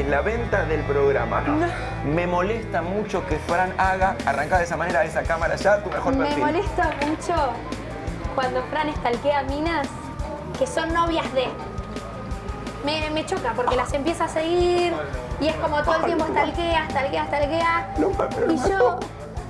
es la venta del programa. Me molesta mucho que Fran haga, arrancar de esa manera, esa cámara ya, tu mejor Me perfil. molesta mucho cuando Fran estalquea minas que son novias de. Me, me choca porque las empieza a seguir y es como todo el tiempo estalquea, estalquea, estalquea. No, pero Y yo,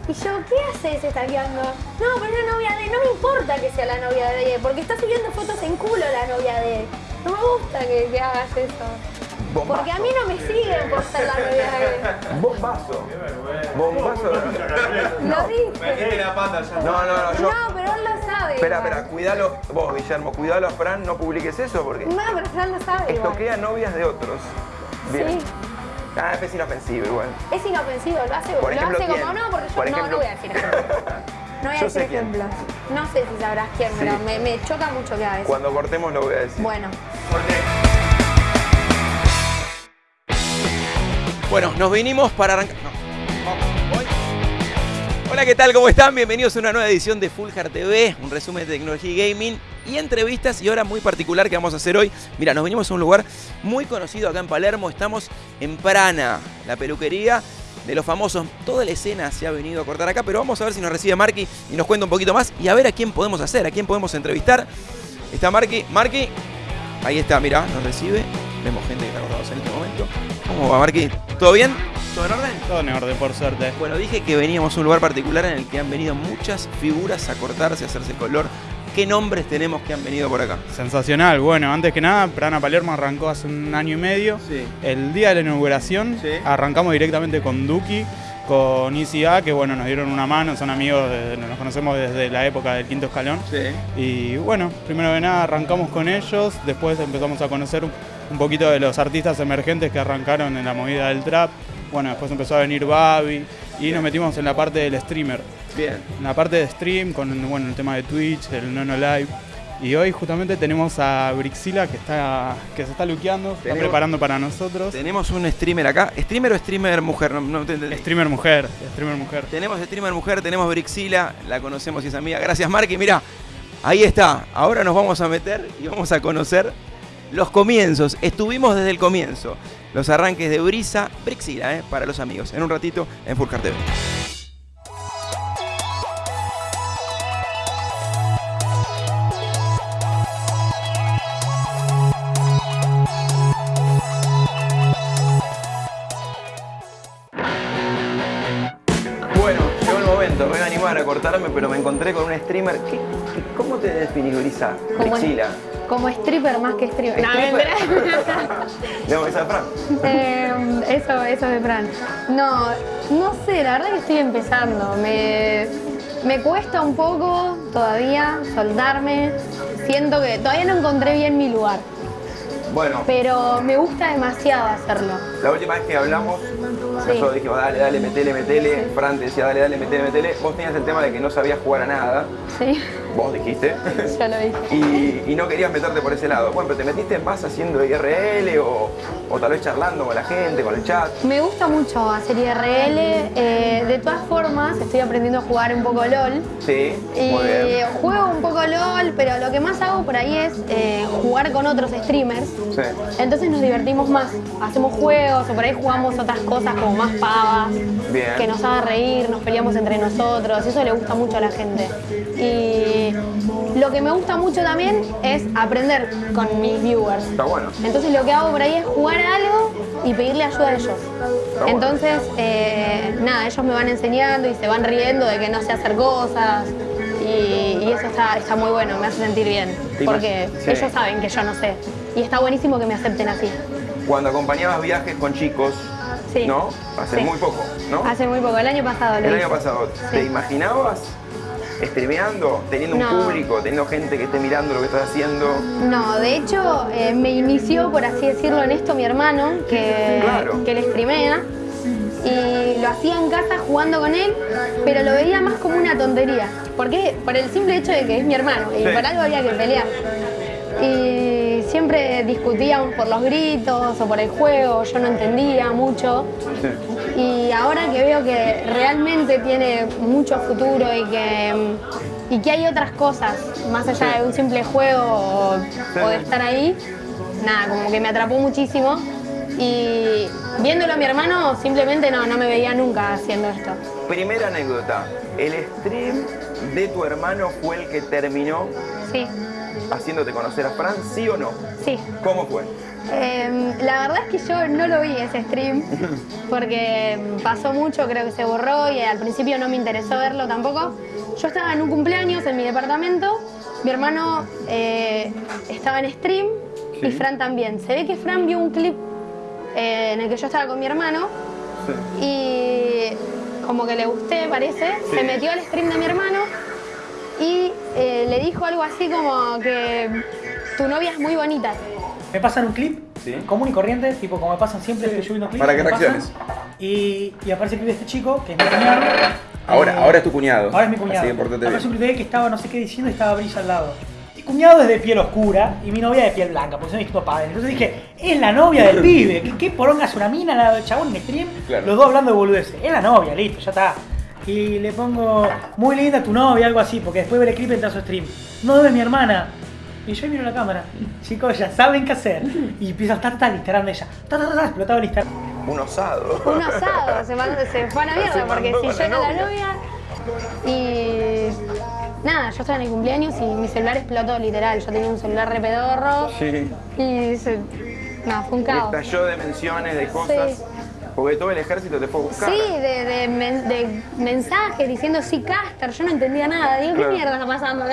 y yo, ¿qué haces estalqueando? No, pero es la novia de. No me importa que sea la novia de, porque está subiendo fotos en culo la novia de. No me gusta que, que hagas eso. Bombazo. Porque a mí no me siguen por ser la novia de. Bombazo. Bombazo. Lo dije. No, no, no, yo... No, pero él lo sabe. Espera, igual. espera, cuidalo, vos Guillermo, cuidalo a Fran, no publiques eso porque No, pero Fran lo sabe. igual. estoquea novias de otros. Bien. Sí. Ah, es inofensivo igual. Es inofensivo, lo hace, Por lo ejemplo, hace ¿quién? como no, porque yo Por no, ejemplo- no voy a decir ejemplos. No voy a Yo decir ejemplos. No sé si sabrás quién, pero Sí. me, me choca mucho que haga eso. Cuando cortemos lo voy a decir. Bueno, Bueno, nos vinimos para arrancar. voy. Hola, ¿qué tal? ¿Cómo están? Bienvenidos a una nueva edición de Full Hard TV, un resumen de tecnología y gaming y entrevistas y hora muy particular que vamos a hacer hoy. Mira, nos venimos a un lugar muy conocido acá en Palermo, estamos en Prana, la peluquería de los famosos. Toda la escena se ha venido a cortar acá, pero vamos a ver si nos recibe Marky y nos cuenta un poquito más y a ver a quién podemos hacer, a quién podemos entrevistar. Está Marky, Marky, ahí está, mira, nos recibe. Vemos gente que está acordados en este momento. ¿Cómo va, Marky? ¿Todo bien? ¿Todo en orden? Todo en orden, por suerte. Bueno, dije que veníamos a un lugar particular en el que han venido muchas figuras a cortarse, a hacerse color. ¿Qué nombres tenemos que han venido por acá? Sensacional. Bueno, antes que nada, Prana Palermo arrancó hace un año y medio. Sí. El día de la inauguración Sí. arrancamos directamente con Duki, con ICA, que bueno, nos dieron una mano, son amigos, de- nos conocemos desde la época del quinto escalón. Sí. Y bueno, primero de nada arrancamos con ellos, después empezamos a conocer un, poquito de los artistas emergentes que arrancaron en la movida del trap. Bueno, después empezó a venir Babi y nos metimos en la parte del streamer. Bien. en la parte de stream con bueno, el tema de Twitch, el Nono Live. Y hoy justamente tenemos a Brixila que está que se está luqueando, está preparando para nosotros. Tenemos un streamer acá. ¿Streamer o streamer mujer? No, no te. Streamer mujer, streamer mujer. Tenemos streamer mujer, tenemos Brixila, la conocemos y es amiga. Gracias, Marky. Mira, ahí está. Ahora nos vamos a meter y vamos a conocer los comienzos. Estuvimos desde el comienzo. Los arranques de Brisa, Brixila, ¿eh? para los amigos. En un ratito en Furcar TV. Stripper más que stripper. No, Stripper. mentira. No, esa es Fran. Eh, eso, eso de Fran. No, no sé, la verdad que estoy empezando. Me, me cuesta un poco todavía soltarme. Siento que todavía no encontré bien mi lugar, Bueno, pero me gusta demasiado hacerlo. la última vez que hablamos. Nosotros dijimos, dale, dale, metele, metele. Fran te decía, dale, dale, metele, metele. Vos tenías el tema de que no sabías jugar a nada. Sí, Vos dijiste. ya lo dije. Y, y no querías meterte por ese lado. Bueno, pero te metiste más haciendo IRL o, o tal vez charlando con la gente, con el chat. Me gusta mucho hacer IRL. eh, de todas formas, estoy aprendiendo a jugar un poco LOL. Sí, Y muy bien. juego un poco LOL, pero lo que más hago por ahí es eh, jugar con otros streamers. Sí. Entonces nos divertimos más. Hacemos juegos o por ahí jugamos otras cosas como más pavas. Bien. Que nos haga reír, nos peleamos entre nosotros. Eso le gusta mucho a la gente. Y lo que me gusta mucho también es aprender con mis viewers. Está bueno. Entonces lo que hago por ahí es jugar a algo y pedirle ayuda a ellos. Entonces, eh, nada, ellos me van enseñando y se van riendo de que no sé hacer cosas. Y, y eso está, está muy bueno, me hace sentir bien. Porque sí. ellos saben que yo no sé. Y está buenísimo que me acepten así. Cuando acompañabas viajes con chicos, Sí. ¿no? Hace Sí. muy poco, ¿no? Hace muy poco, el año pasado lo El hice. año pasado, ¿te imaginabas streameando, teniendo un público, teniendo gente que esté mirando lo que estás haciendo? No, de hecho eh, me inició, por así decirlo, en esto mi hermano, que, Claro. que le streamea. Y lo hacía en casa jugando con él, pero lo veía más como una tontería. ¿Por qué? Por el simple hecho de que es mi hermano y por algo había que pelear. Y siempre discutíamos por los gritos o por el juego, yo no entendía mucho. Sí. Y ahora que veo que realmente tiene mucho futuro y que, y que hay otras cosas, más allá de un simple juego o, o de estar ahí, nada, como que me atrapó muchísimo. Y viéndolo a mi hermano, simplemente no, no me veía nunca haciendo esto. Primera anécdota, ¿el stream de tu hermano fue el que terminó Sí, haciéndote conocer a Fran, sí o no? sí. ¿Cómo fue? Em, la verdad es que yo no lo vi ese stream porque pasó mucho, creo que se borró y al principio no me interesó verlo tampoco. Yo estaba en un cumpleaños en mi departamento, mi hermano eh, estaba en stream y. Fran también. Se ve que Fran vio un clip eh, en el que yo estaba con mi hermano Sí. y como que le gusté, parece, Sí. se metió al stream de mi hermano y eh, le dijo algo así como que tu novia es muy bonita. Me pasan un clip Sí. común y corriente, tipo como me pasan siempre, estoy subiendo clips. Para que pasan, reacciones. Y, y aparece el clip de este chico, que es mi cuñado. Ahora, Eh, ahora es tu cuñado. Ahora es mi cuñado. Así que portate Aparece un clip de él que estaba no sé qué diciendo y estaba Brisa al lado. Mi cuñado es de piel oscura y mi novia de piel blanca, porque son distintos padres. Entonces dije, es la novia del pibe. ¿Qué, qué poronga es una mina, la del chabón en stream? Claro. Los dos hablando de boludeces. Es la novia, listo, ya está. Y le pongo, muy linda tu novia, algo así, porque después ver el clip entra a su stream. No es mi hermana. Y yo miro la cámara. Chicos, ya saben qué hacer. Y empiezo a estar tal Instagram de ella. Ta, ta, ta, ta, explotaba el Instagram. Un osado. un asado, se, mandó- se fue a mierda, porque si yo la era la novia. y nada, yo estaba en el cumpleaños y mi celular explotó literal, yo tenía un celular re pedorro Sí. y se, nada, fue un caos. Estalló de menciones, de cosas. Sí. Porque todo el ejército te fue a buscar. Sí, de, de men- de mensajes diciendo sí, Caster, yo no entendía nada. Digo, Claro. ¿qué mierda está pasando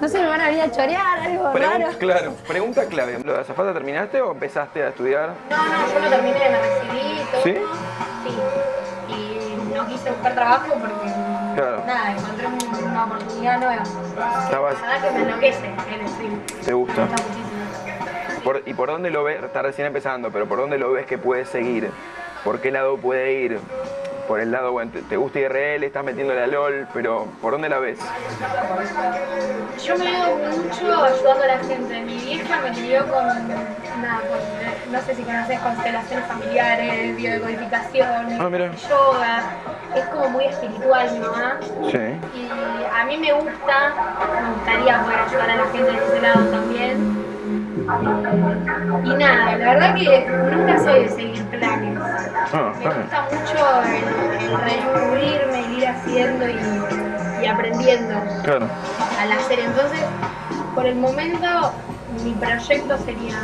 No sé, me van a venir a chorear, algo Pregun- raro. claro, pregunta clave. ¿Lo de azafata terminaste o empezaste a estudiar? No, no, yo lo terminé, me recibí todo. ¿Sí? Sí. Y no quise buscar trabajo porque Claro. nada, encontré un- una oportunidad nueva. Estabas, La verdad que me enloquece el stream. te gusta. Me gusta muchísimo. Por- ¿Y por dónde lo ves? Está recién empezando, pero ¿por dónde lo ves que puede seguir? ¿Por qué lado puede ir? Por el lado, bueno, te, te gusta IRL, estás metiéndole a LOL, pero ¿por dónde la ves? Yo me veo mucho ayudando a la gente. Mi vieja me crió con, nada, con, no sé si conoces constelaciones familiares, biodecodificación, Ah, yoga. Es como muy espiritual mi mamá. Sí. Y a mí me gusta, me gustaría poder ayudar a la gente de ese lado también. Y nada, la verdad que nunca soy de seguir planes. Ah, Me gusta mucho el, el el ir haciendo y, y aprendiendo Claro. al hacer. Entonces, por el momento, mi proyecto sería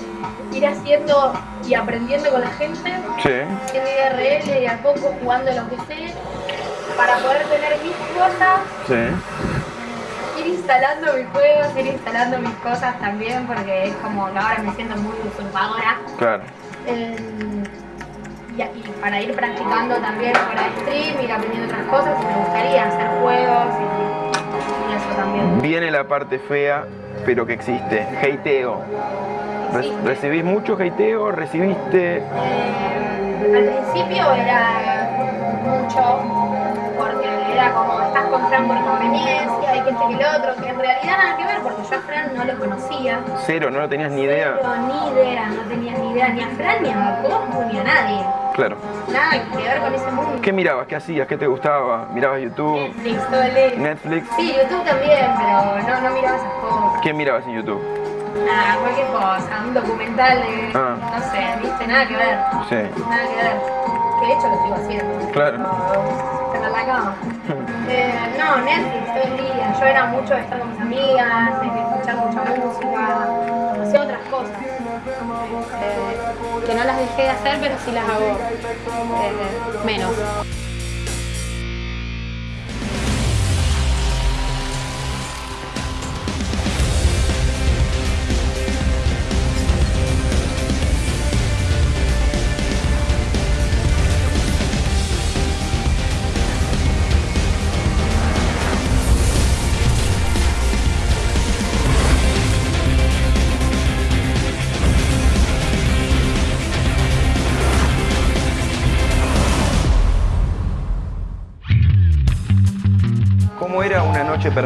eh, ir haciendo y aprendiendo con la gente, Sí. haciendo IRL y a poco jugando lo que sé, para poder tener mis cosas, Sí. Instalando mis juegos, ir instalando mis cosas también, porque es como que ahora me siento muy usurpadora. Claro. Eh, y, y para ir practicando también fuera de stream, ir aprendiendo otras cosas, me gustaría hacer juegos y, y eso también. Viene la parte fea, pero que existe. Hateo. Re- Existe. ¿Recibís mucho hateo? ¿Recibiste? Eh, al principio era mucho, porque era como estás con Fran por conveniencia, hay que este que el otro, que en realidad nada que ver, porque yo a Fran no lo conocía. Cero, no lo tenías ni idea. Pero ni idea, no tenía ni idea ni a Fran, ni a Cosmo, ni a nadie. Claro. Nada que ver con ese mundo. ¿Qué mirabas? ¿Qué hacías? ¿Qué te gustaba? ¿Mirabas YouTube? Netflix, todo el. ¿Netflix? Sí, YouTube también, pero no, no miraba esas cosas. ¿Qué mirabas en YouTube? Nada, cualquier cosa, un documental de, Ah. no sé, viste, nada que ver. Sí. Nada que ver. Que de hecho lo sigo haciendo. Claro. Pero la cama. Eh, no, Netflix todo el día. Yo era mucho de estar con mis amigas, de escuchar mucha música, hacer otras cosas. Eh, que no las dejé de hacer, pero sí las hago eh, menos.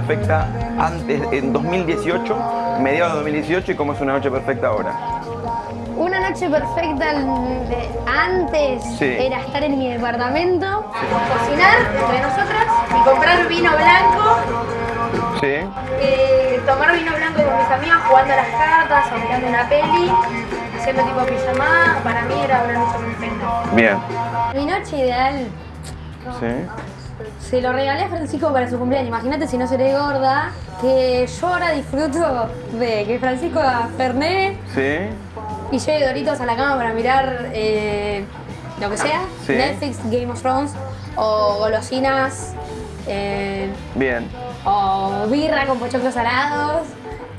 Perfecta antes, en 2018, mediados de 2018, y cómo es una noche perfecta ahora? Una noche perfecta antes Sí. era estar en mi departamento, cocinar entre nosotras y comprar vino blanco, Sí. eh, tomar vino blanco con mis amigas jugando a las cartas o mirando una peli haciendo tipo pijamada, para mí era una noche perfecta. Bien. Mi noche ideal Sí. Se lo regalé a Francisco para su cumpleaños. Imagínate si no seré gorda, que yo ahora disfruto de que Francisco Fernet Sí. y lleve Doritos a la cama para mirar eh, lo que sea, Sí. Netflix, Game of Thrones, o golosinas, eh, Bien. o birra con pochoclos salados,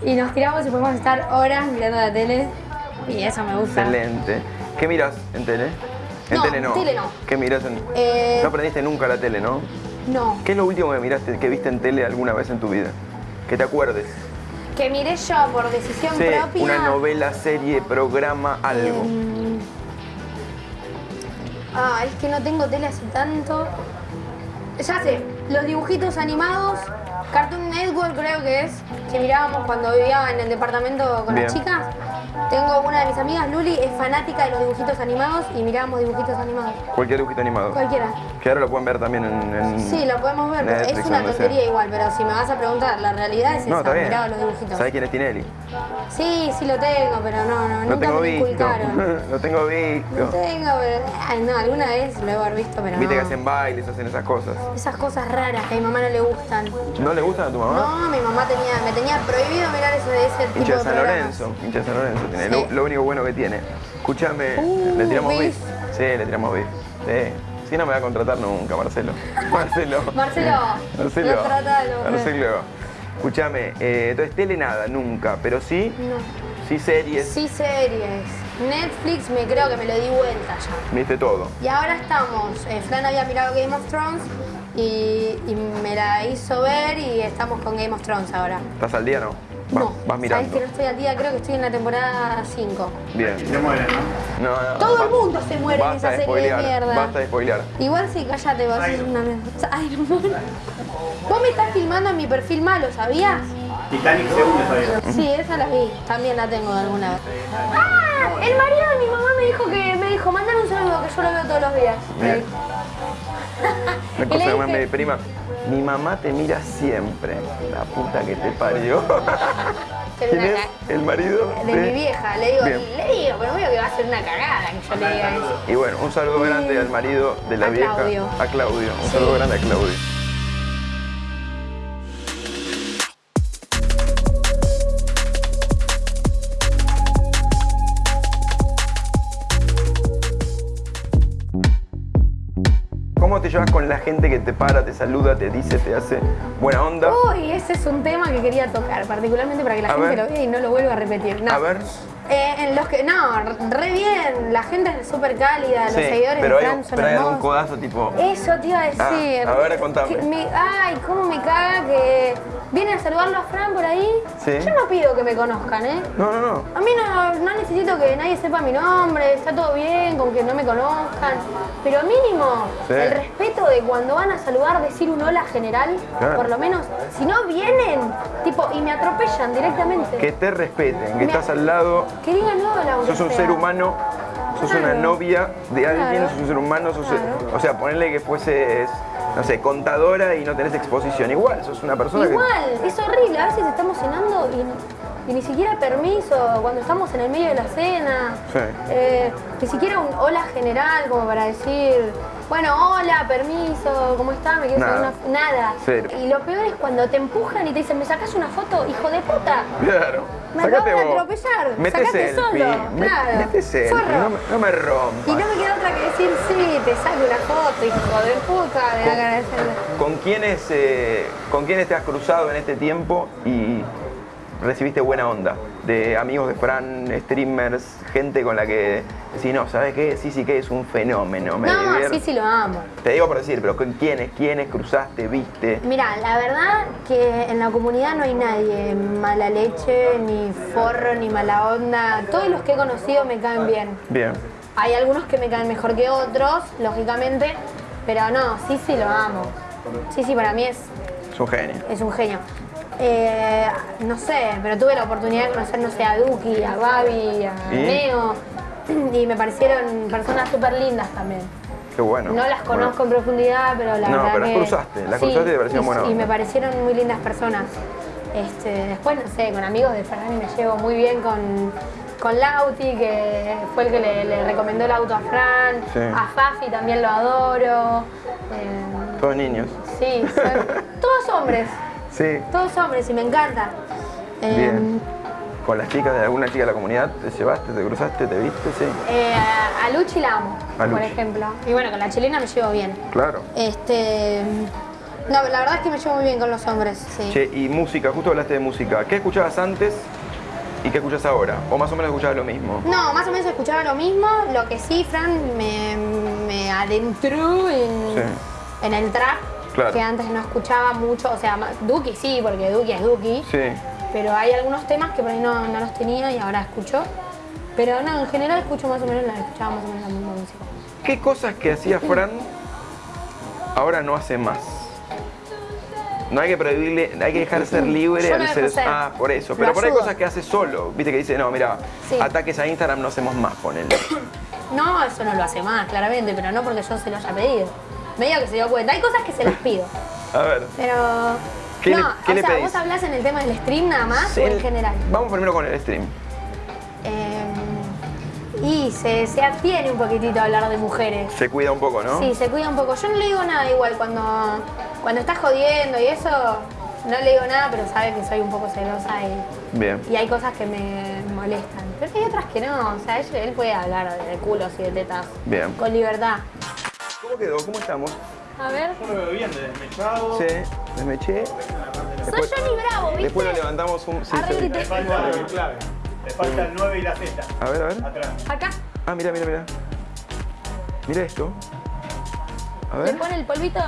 y nos tiramos y podemos estar horas mirando la tele, y eso me gusta. Excelente. ¿Qué miras en tele? En No, tele no. tele no. ¿Qué miras en.? Eh, No aprendiste nunca la tele, ¿no? no, ¿Qué es lo último que miraste, que viste en tele alguna vez en tu vida? Que te acuerdes. que miré yo por decisión Sí, propia. una novela, serie, programa, algo. Em, ah, es que no tengo tele hace tanto. Ya sé, los dibujitos animados, Cartoon Network creo que es, que mirábamos cuando vivía en el departamento con las chicas. Tengo una de mis amigas, Luli, es fanática de los dibujitos animados y mirábamos dibujitos animados. Cualquier dibujito animado. Cualquiera. Que ahora lo pueden ver también en. en Sí, lo podemos ver, Netflix es una tontería igual, pero si me vas a preguntar, la realidad es No, esa, miraba los dibujitos. ¿Sabes quién es Tinelli? Sí, sí lo tengo, pero no, no, Lo nunca tengo me visto. inculcaron. lo tengo No visto. tengo, pero. Ay, no, alguna vez lo haber visto, pero Viste no. que hacen bailes, hacen esas cosas. Esas cosas raras que a mi mamá no le gustan. ¿No le gustan a tu mamá? No, mi mamá tenía, me tenía prohibido mirar eso de ese tipo Hincha de San programas. Lorenzo, hincha de San Lorenzo tiene. Sí. Lo, lo único bueno que tiene. Escúchame, Uh, le tiramos beef. beef. Sí, le tiramos beef. Sí. Si no me va a contratar nunca, Marcelo. Marcelo. Marcelo, Marcelo. no trata de lo- Marcelo. Escúchame, eh, entonces tele nada, nunca, pero sí, No. sí series, Sí, series. Netflix me creo que me lo di vuelta ya. viste todo. Y ahora estamos, eh, Fran había mirado Game of Thrones y, y me la hizo ver y estamos con Game of Thrones ahora. ¿Estás al día no? No, vas mirando. sabes que no estoy al día, creo que estoy en la temporada 5. Bien. Se mueren, ¿no? No, no, Todo el mundo se muere en esa serie de mierda. Basta de spoilear. Igual sí, cállate, vos sos una mierda. Iron Man. Vos me estás filmando en mi perfil malo, ¿sabías? Titanic se hunde todavía. Sí, esa la vi. También la tengo de alguna vez. ¡Ah! El marido de mi mamá me dijo que me dijo, mandale un saludo que yo lo veo todos los días. Bien. Una cosa que me dije- mi prima. Mi mamá te mira siempre. La puta que te parió. ¿Quién es? ¿El marido? De mi vieja, le digo, Bien. le digo, pero veo que va a ser una cagada que yo le diga eso. Y bueno, un saludo grande al marido de la A vieja. Claudio. A Claudio. Un Sí. saludo grande a Claudio. Llevas con la gente que te para, te saluda, te dice, te hace buena onda? Uy, ese es un tema que quería tocar, particularmente para que la A gente ver. lo vea y no lo vuelva a repetir. No. A ver. Eh, en los que, no, re bien, la gente es súper cálida, los seguidores pero de Fran son pero hay algún codazo tipo. Eso te iba a decir. Ah, a ver, contame. Que me- ay, cómo me caga que vienen a saludarlo a Fran por ahí. Sí. Yo no pido que me conozcan, ¿eh? No, no, no. A mí no, no necesito que nadie sepa mi nombre, está todo bien con que no me conozcan, pero mínimo Sí. el respeto de cuando van a saludar decir un hola general, Claro. por lo menos, si no vienen, tipo, y me atropellan directamente. Que te respeten, que Me- estás al lado, Que digan hola, sos un ser humano, sos una novia de alguien, sos un ser humano, sos, Claro. o sea, ponerle que fueses, no sé, contadora y no tenés exposición. Igual, sos una persona Igual, es horrible, a veces estamos cenando y, y ni siquiera permiso, cuando estamos en el medio de la cena, Sí. eh, ni siquiera un hola general como para decir, bueno, hola, permiso, ¿cómo está? ¿Me quieres Nada. hacer una Nada. Cero. Y lo peor es cuando te empujan y te dicen, ¿me sacas una foto, hijo de puta? Claro. Me acabo de atropellar, Mete sacate selfie. solo, me- claro. Mete selfie, no me, no me rompas. Y no me queda otra que decir, sí, te saco una foto, hijo de puta, me da ganas de hacerlo. ¿Con quiénes, eh, ¿Con quiénes te has cruzado en este tiempo y recibiste buena onda? De amigos de Fran, streamers, gente con la que decís, no, ¿sabes qué? Sí, sí que es un fenómeno, me No, divierte". sí, sí lo amo. Te digo por decir, pero ¿con quiénes? ¿Quiénes cruzaste, viste? Mira, la verdad que en la comunidad no hay nadie mala leche, ni forro, ni mala onda. Todos los que he conocido me caen bien. Bien. Hay algunos que me caen mejor que otros, lógicamente, pero no, sí, sí lo amo. Sí, sí, para mí es, Es un genio. es un genio. Eh, no sé, pero tuve la oportunidad de conocer, no sé, a Duki, a Babi, a. Neo, y me parecieron personas súper lindas también. Qué bueno. No las conozco en profundidad, pero la No, verdad pero las que- cruzaste, las Sí, cruzaste y te parecieron y- me parecieron muy lindas personas. Este, después, no sé, con amigos de Fran me llevo muy bien con, con Lauti, que fue el que le, le recomendó el auto a Fran. Sí. A Fafi también lo adoro. Eh, Todos niños. sí, son todos hombres. Sí. Todos hombres y me encanta. Eh, Bien. ¿Con las chicas de alguna chica de la comunidad te llevaste, te cruzaste, te viste? Sí. eh, a, a Luchi la amo, A por Luchi. ejemplo. Y bueno, con la chilena me llevo bien. Claro. Este. No, la verdad es que me llevo muy bien con los hombres, sí. Che, y música, justo hablaste de música. ¿Qué escuchabas antes y qué escuchas ahora? ¿O más o menos escuchabas lo mismo? No, más o menos escuchaba lo mismo. Lo que sí, Fran, me, me adentró en, Sí. en el trap. Claro. Que antes no escuchaba mucho. O sea, Duki sí, porque Duki es Duki. Sí. Pero hay algunos temas que por ahí no, no los tenía y ahora escucho. Pero no, en general escucho más o menos la escuchaba más o menos la misma música. ¿Qué cosas que hacía Fran ahora no hace más? No hay que prohibirle, hay que dejar ser libre Yo al ser. ser. Ah, por eso. Lo Pero por ahí ayudo. cosas que hace solo. Viste que dice, no, mira, Sí. ataques a Instagram no hacemos más, ponele. No, eso no lo hace más, claramente, pero no porque yo se lo haya pedido. Medio que se dio cuenta. Hay cosas que se las pido. A ver. Pero. ¿Qué no, le- qué o le sea, pedís? vos hablás en el tema del stream nada más o en general. Vamos primero con el stream. Eh, y se, se abstiene un poquitito a hablar de mujeres. Se cuida un poco, ¿no? Sí, se cuida un poco. Yo no le digo nada igual cuando, cuando estás jodiendo y eso, no le digo nada, pero sabe que soy un poco celosa y, Bien. y hay cosas que me molestan. Pero hay otras que no, o sea, él, él puede hablar de culos y de tetas Bien. con libertad. ¿Cómo quedó? ¿Cómo estamos? A ver, Yo lo veo bien, desmechado. Sí, desmeché. soy Johnny Bravo, ¿viste? Después lo levantamos un. Sí, falta clave. Le falta el 9 y la Z. A ver, a ver. Atrás. Acá, Ah, mira, mira, mira. Mira esto. A le ver. pone el polvito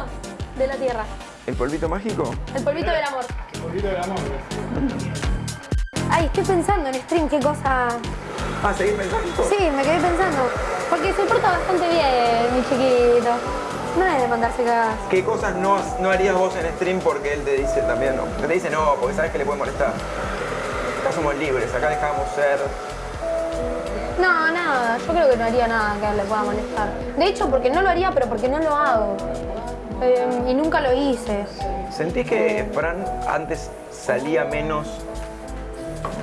de la tierra, ¿El polvito mágico? el polvito del amor. Un poquito del amor. Ay, estoy pensando en stream qué cosa... Ah, ¿seguís pensando? Sí, me quedé pensando. Porque se porta bastante bien, mi chiquito. No es de mandarse cagadas. ¿Qué cosas no, no harías vos en stream porque él te dice también no? Te dice no, porque sabes que le puede molestar. Acá somos libres, acá dejamos ser. No, nada. Yo creo que no haría nada que le pueda molestar. De hecho, porque no lo haría, pero porque no lo hago. Eh, y nunca lo hice. ¿Sentís que Fran antes salía menos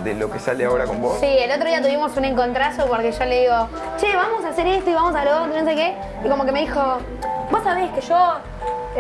de lo que sale ahora con vos? Sí, el otro día tuvimos un encontrazo porque yo le digo, che, vamos a hacer esto y vamos a lo otro, no sé qué. Y como que me dijo, vos sabés que yo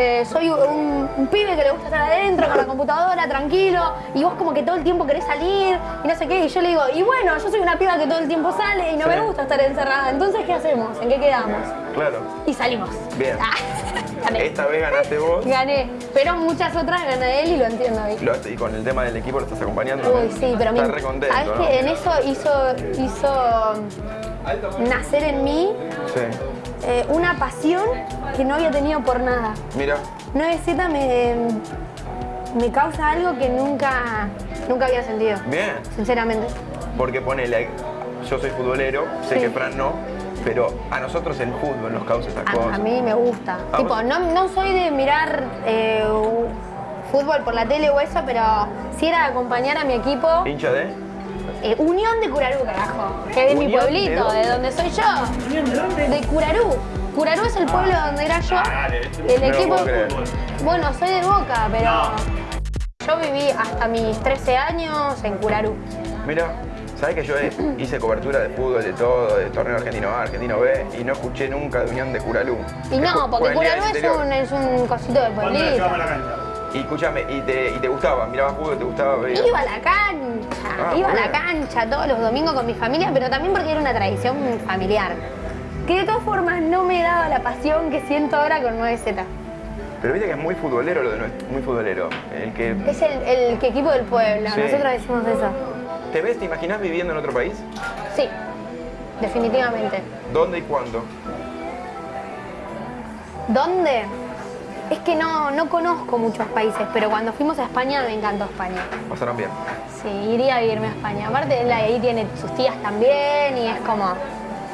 eh, soy un, un pibe que le gusta estar adentro con la computadora, tranquilo, y vos como que todo el tiempo querés salir y no sé qué. Y yo le digo, y bueno, yo soy una piba que todo el tiempo sale y no Sí. me gusta estar encerrada. Entonces, ¿qué hacemos? ¿En qué quedamos? Claro. Y salimos. Bien. Ah, gané. Esta vez ganaste vos. Gané. Pero muchas otras gana él y lo entiendo y con el tema del equipo lo estás acompañando. Uy, sí, pero Estás me- re contento, ¿Sabes ¿no? que en eso hizo, hizo nacer en mí Sí. Eh, una pasión que no había tenido por nada. Mira, 9Z me, me causa algo que nunca, nunca había sentido, bien. sinceramente. Porque ponele, yo soy futbolero, sé Sí. que Fran no, pero a nosotros el fútbol nos causa esas A, cosas. a mí me gusta. Ah, tipo, no, no soy de mirar eh, fútbol por la tele o eso, pero sí era de acompañar a mi equipo. ¿Hincha de? Eh, Unión de Curarú, carajo. Que es de mi ¿Unión de pueblito, de donde soy yo. ¿Unión de dónde? De Curarú. Curarú es el pueblo donde era yo. El No lo equipo. Bueno, soy de Boca, pero. Yo viví hasta mis 13 años en Curarú. Mira, ¿sabes que yo hice cobertura de fútbol, de todo, de torneo argentino A, argentino B, y no escuché nunca de Unión de Curalú? Y no, porque Curarú es un, es un cosito de ¿Cuándo le pueblito. Y escúchame, ¿y te, y te gustaba? ¿Mirabas fútbol? ¿Te gustaba? Iba a la cancha, Ah, iba a la cancha todos los domingos con mi familia, pero también porque era una tradición familiar. Que de todas formas no me daba la pasión que siento ahora con 9Z. Pero viste que es muy futbolero lo de nuestro, muy futbolero. El que Es el, el que equipo del pueblo, Sí. nosotros decimos eso. te ves, te imaginas viviendo en otro país. Sí, definitivamente. ¿Dónde y cuándo? ¿Dónde? Es que no, no conozco muchos países, pero cuando fuimos a España me encantó España. Pasaron bien. Sí, iría a vivirme a España. Aparte, él ahí tiene sus tías también y es como...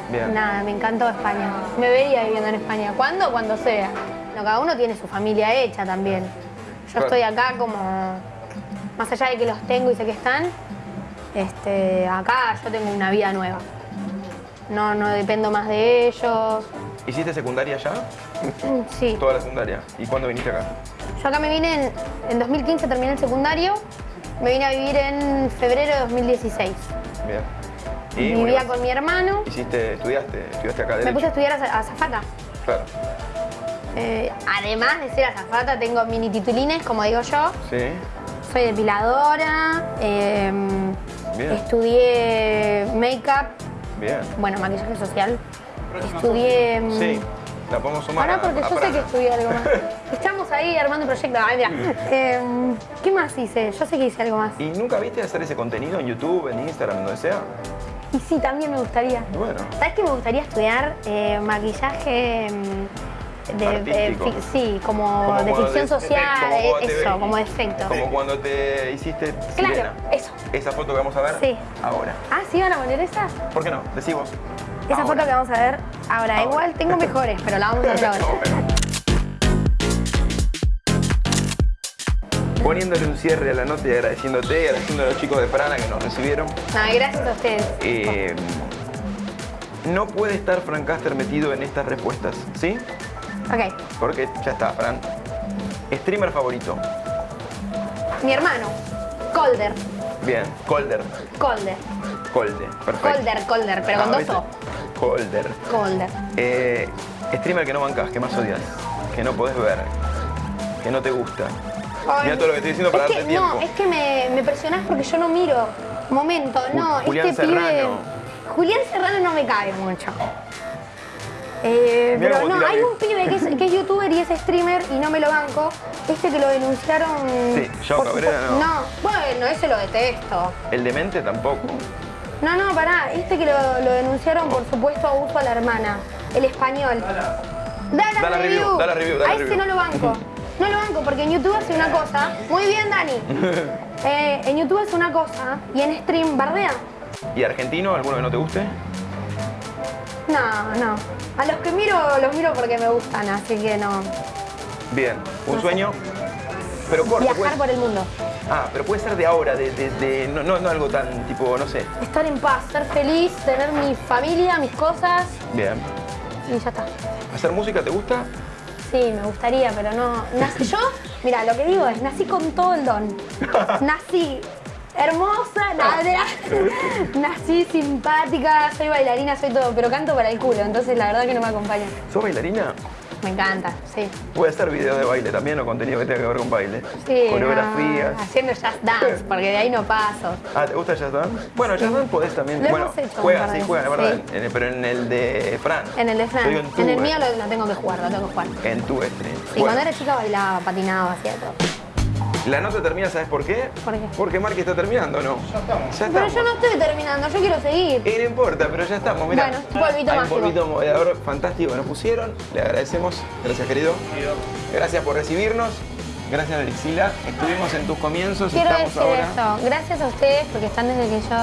Bien. Nada, me encantó España. Me vería viviendo en España. ¿Cuándo? Cuando sea. No, cada uno tiene su familia hecha también. Yo Claro. estoy acá como... Más allá de que los tengo y sé que están, este, acá yo tengo una vida nueva. No, no dependo más de ellos. ¿Hiciste secundaria ya? Sí. Toda la secundaria. ¿Y cuándo viniste acá? Yo acá me vine en, en 2015, terminé el secundario. Me vine a vivir en febrero de 2016. Bien. Y, vivía con mi hermano, Hiciste, estudiaste, estudiaste acá me puse a estudiar a azafata. Claro. Eh, además de ser azafata, tengo mini titulines, como digo yo. Sí. Soy depiladora, eh, Bien. estudié make-up, Bien. bueno, maquillaje social. Estudié... mm, Sí. La podemos sumar. Ahora porque a yo sé que estudié algo más. Estamos ahí armando un proyecto. Ay, mira. Eh, ¿Qué más hice? Yo sé que hice algo más. ¿Y nunca viste hacer ese contenido en YouTube, en Instagram, donde sea? Y sí, también me gustaría. Bueno. ¿Sabes que me gustaría estudiar eh, maquillaje mm, de, de sí, como, Como de ficción de- social, como te- eso, como efecto. Como cuando te hiciste Claro, sirena. eso. Esa foto que vamos a ver Sí. ahora. Ah, ¿sí van a poner esa? ¿Por qué no? Decimos. Esa foto que vamos a ver ahora. Ahora. Igual tengo mejores, pero la vamos a ver ahora. Poniéndole un cierre a la nota y agradeciéndote y agradeciendo a los chicos de Prana que nos recibieron. No, gracias a ustedes. Eh, no puede estar Fran Caster metido en estas respuestas, ¿sí? Ok. Porque ya está, Fran. Streamer favorito. Mi hermano. Colder. Bien. Colder. Colder. Colder. Perfecto. Colder, Colder, pero con Ah, dos ¿viste? O. Colder. Colder. Eh, streamer que no bancas, que más odias, que no podés ver, que no te gusta. Ay, Mira todo lo que estoy diciendo para es darte que, tiempo. No, es que me, me presionás porque yo no miro. Momento, no, Julián este pibe. Serrano. Julián Serrano no me cae mucho. Eh, pero no, hay un pibe que es, que es youtuber y es streamer y no me lo banco. Este que lo denunciaron. Sí, por Cabrera, no. No, bueno, ese lo detesto. El demente tampoco. No, no, pará, este que lo, lo denunciaron por supuesto abuso a la hermana, el español. Dala, Dala review, dala review, A review. no lo banco. No lo banco porque en YouTube hace una cosa. Muy bien, Dani. Eh, en YouTube hace una cosa y en stream bardea. ¿Y argentino, alguno que no te guste? No, no. A los que miro, los miro porque me gustan, así que no. Bien. ¿Un No sé. sueño? Pero corto. Viajar puede- por el mundo. Ah, pero puede ser de ahora, de, de- de- no, no, no algo tan tipo, no sé. Estar en paz, ser feliz, tener mi familia, mis cosas Bien. y ya está. ¿Hacer música te gusta? Sí, me gustaría, pero no. Nací, yo, mira, lo que digo es, nací con todo el don. Nací hermosa, nada, nací simpática, soy bailarina, soy todo, pero canto para el culo, entonces la verdad que no me acompaña. ¿Sos bailarina? Me encanta, sí. Puede hacer videos de baile también o contenido que tenga que ver con baile. Sí, Coreografías. no, haciendo jazz dance, porque de ahí no paso. Ah, ¿te gusta Jazz Dance? Bueno, Jazz Dance podés también. Lo bueno, de sí, es veces, verdad. sí. En el- pero en el de Fran. En el de Fran, en el mío lo, lo tengo que jugar, lo tengo que jugar. En tu stream. Y Bueno, cuando era chica bailaba, patinaba, hacía todo. La nota termina, ¿sabes por qué? ¿Por qué? Porque Marky está terminando, ¿no? Ya estamos. Ya Pero yo no estoy terminando, yo quiero seguir. Y no importa, pero ya estamos, mirá. Bueno, polvito Hay un polvito moderador fantástico que nos pusieron. Le agradecemos. Gracias, querido. Gracias por recibirnos. Gracias, Drixila. Estuvimos en tus comienzos. Quiero Estamos decir ahora. esto, gracias a ustedes porque están desde que yo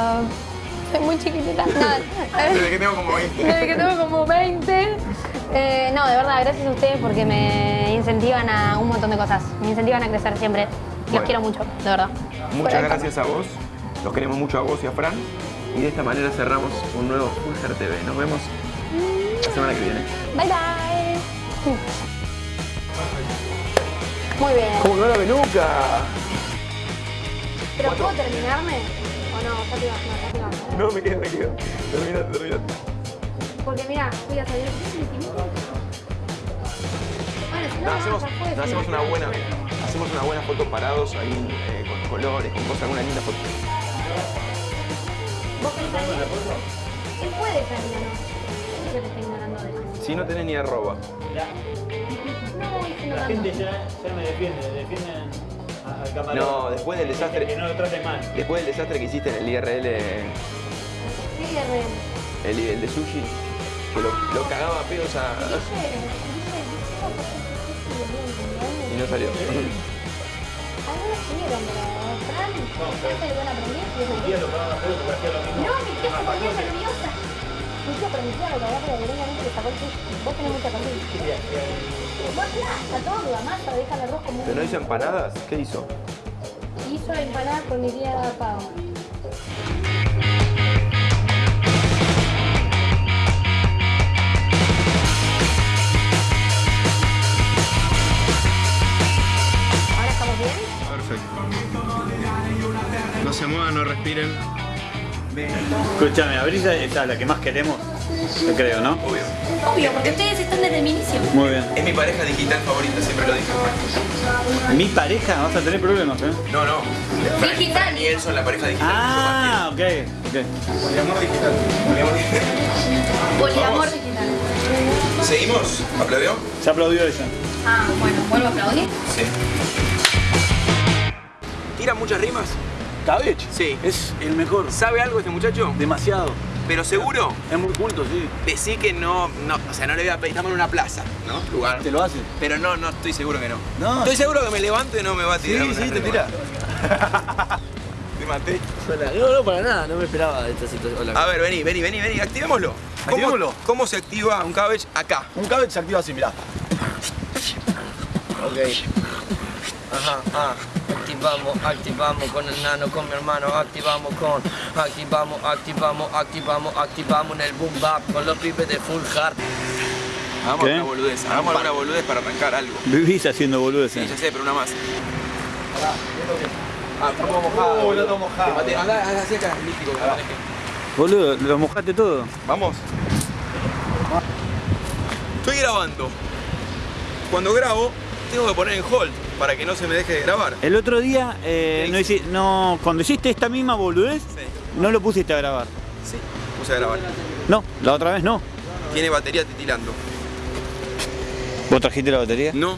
soy muy chiquitita. No, Desde que tengo como 20. desde que tengo como 20. Eh, no, de verdad, gracias a ustedes porque me incentivan a un montón de cosas. Me incentivan a crecer siempre. Los quiero mucho, de verdad. Muchas gracias a vos. Los queremos mucho a vos y a Fran. Y de esta manera cerramos un nuevo Fulger TV. Nos vemos la semana que viene. Bye bye. Muy bien. ¡Cómo no la venuca! ¿Pero puedo terminarme? ¿O no? Ya te ibas, no, ya te ibas. No, me quedo, me quedo. Terminate, terminate. Porque mira, voy a salir. Bueno, si no, No, no, hacemos, no, hacemos una buena, hacemos una buena foto parados ahí eh, con colores, con cosas, una linda foto. ¿Vos pensás? Él puede salir, ¿no? Te ignorando de eso. Si no tenés ni arroba. No, La gente ya, ya me defiende, defienden a- al camarón. No, después del desastre- Que no lo traten mal. Después del desastre que hiciste en el IRL, es real. el, el de sushi, que lo, lo cagaba a pedos a... no salió. Algunos pudieron, pero Fran, le van a aprender y es. No, mi tía se ponía nerviosa. Mi tía prometía lo que agarra la directamente le sacó el sushi. Vos tenés mucha confianza. Vos plata todo, la masa, deja el arroz como ¿Pero no hizo empanadas? ¿Qué hizo? Hizo empanadas con mi tía Pau. Perfecto. No se muevan, no respiren. Escúchame, abrís esa la que más queremos, yo creo, ¿no? Obvio. Obvio, porque ustedes están desde el inicio. Muy bien. Es mi pareja digital favorita, siempre lo dije. Mi pareja, vas a tener problemas, ¿eh? No, no. Digital. Y él son la pareja digital. Ah, ok, ok. Poliamor digital. Poliamor digital. Poliamor digital. ¿Seguimos? ¿Aplaudió? Se aplaudió ella. Ah, bueno, vuelvo a aplaudir. Sí. ¿Tira muchas rimas? Cabech. Sí. Es el mejor. ¿Sabe algo este muchacho? Demasiado. ¿Pero seguro? Es muy culto, sí. Decí que no, no, o sea, no le voy a pedir, estamos en una plaza, ¿no? Lugar. ¿Te lo hace? Pero no, no, estoy seguro que no. No. Estoy seguro que me levanto y no me va a Sí, tirar. una sí, te tira. Te maté. No, no, para nada. No me esperaba esta situación. Hola. A ver, vení, vení, vení, vení, activémoslo. ¿Cómo, Activémoslo. ¿Cómo se activa un cabbage acá? Un cabech se activa así, mirá. Ok. Ajá, ah. Activamos, activamos con el nano, con mi hermano, activamos con, activamos, activamos, activamos, activamos en el boom bap con los pibes de full hard. Hagamos ¿Qué? una boludez, hagamos alguna boludez para arrancar algo. Vivís haciendo Sí, boludeces. ya sé, pero una más. Ah, todo mojado. Oh, está mojado. Andá, andá hacia acá. Boludo, lo mojaste todo. Vamos. Estoy grabando. Cuando grabo, tengo que poner en hold para que no se me deje de grabar. El otro día, eh, ¿Qué no, hice? no, cuando hiciste esta misma boludez, Sí. no lo pusiste a grabar. Sí, puse a grabar. No, la otra vez no. Tiene batería titilando. ¿Vos trajiste la batería? No,